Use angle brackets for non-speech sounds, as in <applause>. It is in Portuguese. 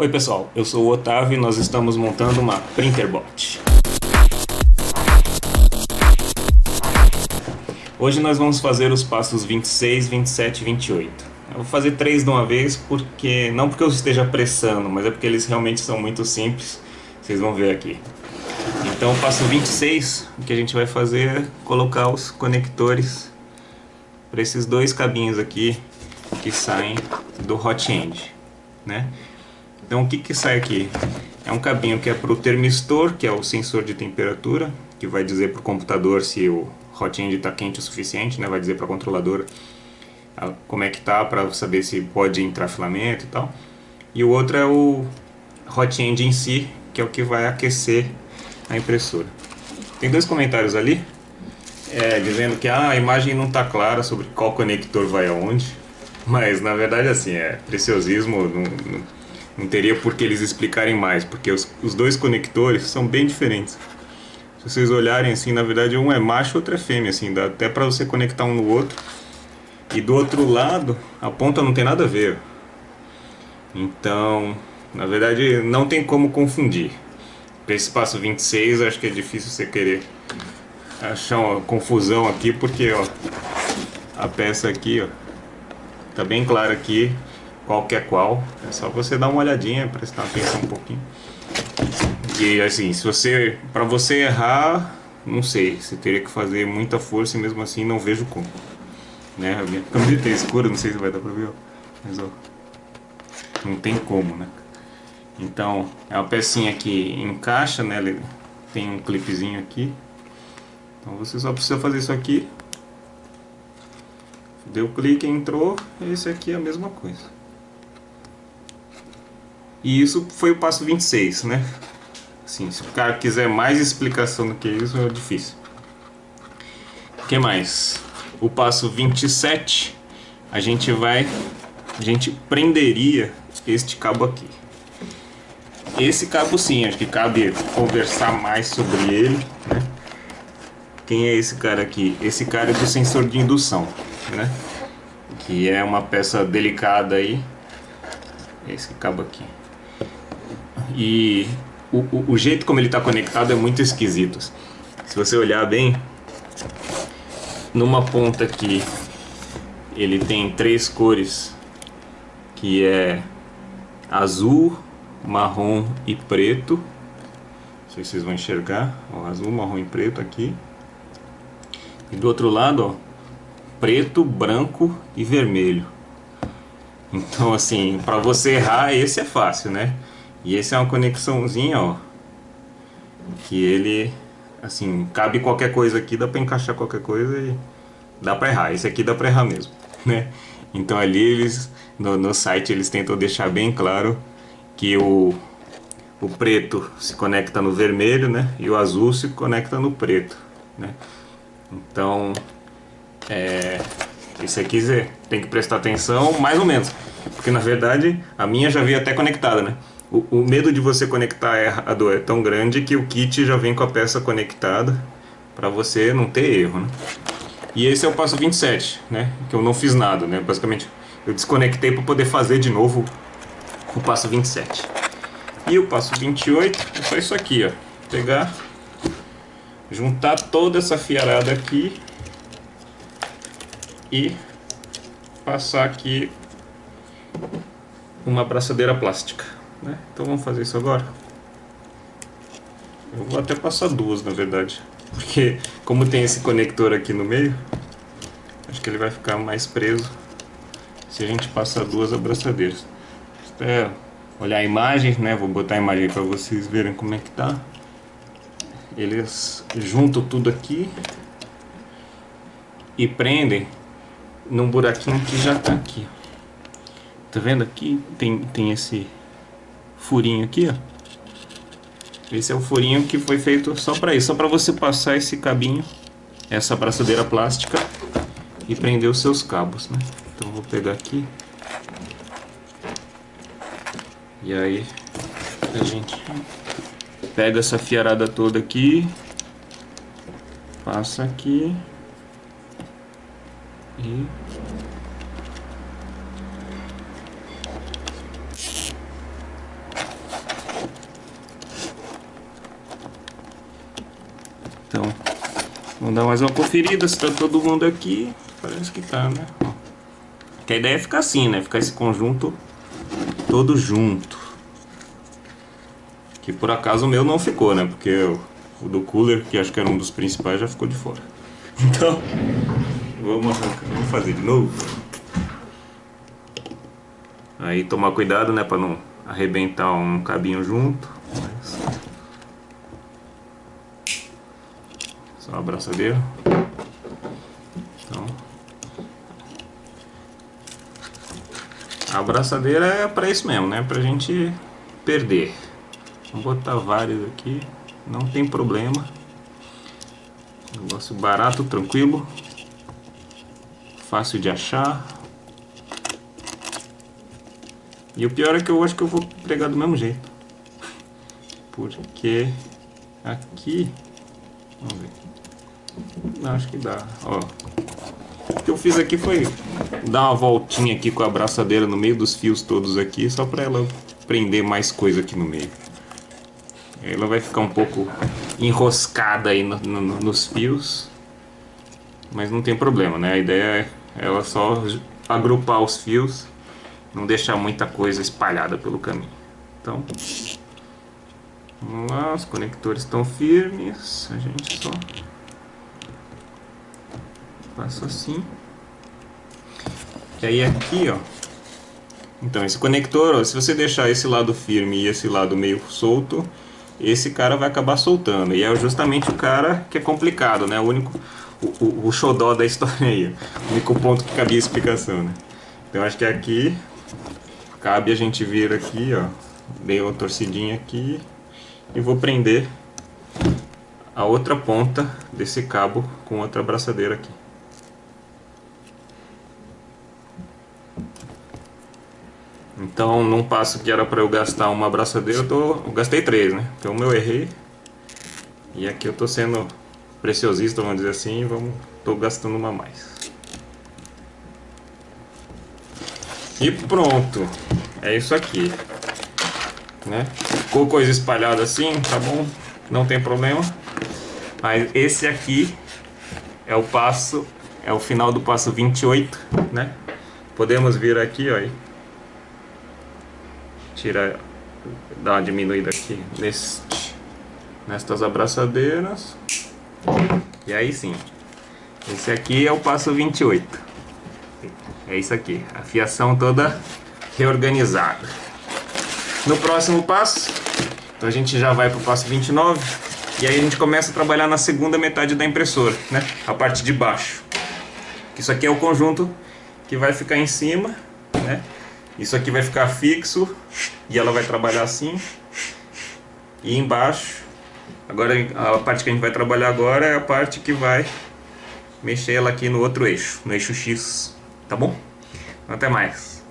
Oi pessoal, eu sou o Otávio e nós estamos montando uma Printerbot. Hoje nós vamos fazer os passos 26, 27 e 28. Eu vou fazer três de uma vez, porque não porque eu esteja apressando, mas é porque eles realmente são muito simples. Vocês vão ver aqui. Então o passo 26, o que a gente vai fazer é colocar os conectores para esses dois cabinhos aqui que saem do hot end, né? Então o que que sai aqui? É um cabinho que é para o termistor, que é o sensor de temperatura, que vai dizer para o computador se o hot end está quente o suficiente, né? Vai dizer para a controladora como é que tá para saber se pode entrar filamento e tal. E o outro é o hot end em si, que é o que vai aquecer a impressora. Tem dois comentários ali, é, dizendo que ah, a imagem não está clara sobre qual conector vai aonde, <laughs> mas na verdade assim, é preciosismo, não, não não teria por que eles explicarem mais, porque os, os dois conectores são bem diferentes. Se vocês olharem assim, na verdade um é macho, outro é fêmea, assim, dá até para você conectar um no outro. E do outro lado, a ponta não tem nada a ver. Então, na verdade, não tem como confundir. Para esse passo 26, acho que é difícil você querer achar uma confusão aqui, porque ó, a peça aqui, ó, tá bem clara aqui qual que é qual. É só você dar uma olhadinha, prestar atenção um pouquinho. E assim, se você, para você errar, não sei, você teria que fazer muita força e mesmo assim não vejo como. Né? A minha camiseta é escura, não sei se vai dar pra ver, ó. mas ó, não tem como, né? Então, é uma pecinha que encaixa, né? Tem um clipezinho aqui. Então você só precisa fazer isso aqui. Deu clique, entrou, esse aqui é a mesma coisa. E isso foi o passo 26, né? Assim, se o cara quiser mais explicação do que isso, é difícil. O que mais? O passo 27, a gente vai... A gente prenderia este cabo aqui. Esse cabo sim, acho que cabe conversar mais sobre ele, né? Quem é esse cara aqui? Esse cara é do sensor de indução, né? Que é uma peça delicada aí. Esse cabo aqui. E o, o, o jeito como ele está conectado é muito esquisito. Se você olhar bem, numa ponta aqui ele tem três cores, que é azul, marrom e preto. Não sei se vocês vão enxergar, ó, azul, marrom e preto aqui. E do outro lado, ó, preto, branco e vermelho. Então assim, para você errar, esse é fácil, né? E esse é uma conexãozinha, ó. Que ele, assim, cabe qualquer coisa aqui, dá pra encaixar qualquer coisa e dá pra errar. Esse aqui dá pra errar mesmo, <laughs> né? Então ali eles, no, no site, eles tentam deixar bem claro que o, o preto se conecta no vermelho, né? E o azul se conecta no preto, né? Então, é, isso aqui tem que prestar atenção mais ou menos. Porque na verdade a minha já veio até conectada, né? O, o, medo de você conectar errado é tão grande que o kit já vem com a peça conectada para você não ter erro, né? E esse é o passo 27, né? Que eu não fiz nada, né? Basicamente, eu desconectei para poder fazer de novo o passo 27. E o passo 28 é só isso aqui, ó. Pegar, juntar toda essa fiarada aqui e passar aqui uma braçadeira plástica. Né? Então vamos fazer isso agora. Eu vou até passar duas, na verdade. Porque como tem esse conector aqui no meio, acho que ele vai ficar mais preso se a gente passar duas abraçadeiras. Até olhar a imagem, né? Vou botar a imagem para vocês verem como é que tá. Eles juntam tudo aqui e prendem num buraquinho que já tá aqui. Tá vendo aqui? Tem, tem esse furinho aqui, ó. Esse é o furinho que foi feito só para isso, só para você passar esse cabinho, essa braçadeira plástica e prender os seus cabos, né? Então vou pegar aqui. E aí a gente pega essa fiarada toda aqui, passa aqui e Vamos dar mais uma conferida se tá todo mundo aqui. Parece que tá, né? Que a ideia é ficar assim, né? Ficar esse conjunto todo junto. Que por acaso o meu não ficou, né? Porque o do cooler, que acho que era um dos principais, já ficou de fora. <laughs> Então, vamos, vamos fazer de novo. Aí tomar cuidado, né? Pra não arrebentar um cabinho junto. Só a abraçadeira. Então, a abraçadeira é para isso mesmo, né? Pra gente perder. Vamos botar vários aqui, não tem problema. Negócio barato, tranquilo. Fácil de achar. E o pior é que eu acho que eu vou pregar do mesmo jeito. Porque aqui... Vamos ver. Acho que dá. Ó. O que eu fiz aqui foi dar uma voltinha aqui com a abraçadeira no meio dos fios todos aqui, só para ela prender mais coisa aqui no meio. Ela vai ficar um pouco enroscada aí no, no, nos fios, mas não tem problema, né? A ideia é ela só agrupar os fios, não deixar muita coisa espalhada pelo caminho. Então, vamos lá, os conectores estão firmes, a gente só Faço assim. E aí aqui, ó. Então, esse conector, ó, se você deixar esse lado firme e esse lado meio solto, esse cara vai acabar soltando. E é justamente o cara que é complicado, né? O único, o, o, o xodó da <laughs> história aí. O único ponto que cabia explicação, né? Então, acho que aqui cabe a gente vir aqui, ó. Dei uma torcidinha aqui e vou prender a outra ponta desse cabo com outra abraçadeira aqui. Então, num passo que era para eu gastar uma abraçadeira, eu, tô, eu gastei três, né? Então, eu errei. E aqui eu tô sendo preciosista, vamos dizer assim, vamos, tô gastando uma mais. E pronto. É isso aqui. Né? Ficou coisa espalhada assim, tá bom? Não tem problema. Mas esse aqui é o passo, é o final do passo 28, né? Podemos vir aqui, ó, tira, dá uma diminuída aqui neste, nestas abraçadeiras. E aí sim, esse aqui é o passo 28. É isso aqui, a fiação toda reorganizada. No próximo passo, então a gente já vai para o passo 29 e aí a gente começa a trabalhar na segunda metade da impressora, né? A parte de baixo. Isso aqui é o conjunto que vai ficar em cima? Isso aqui vai ficar fixo e ela vai trabalhar assim. E embaixo, agora a parte que a gente vai trabalhar agora é a parte que vai mexer ela aqui no outro eixo, no eixo X, tá bom? Até mais.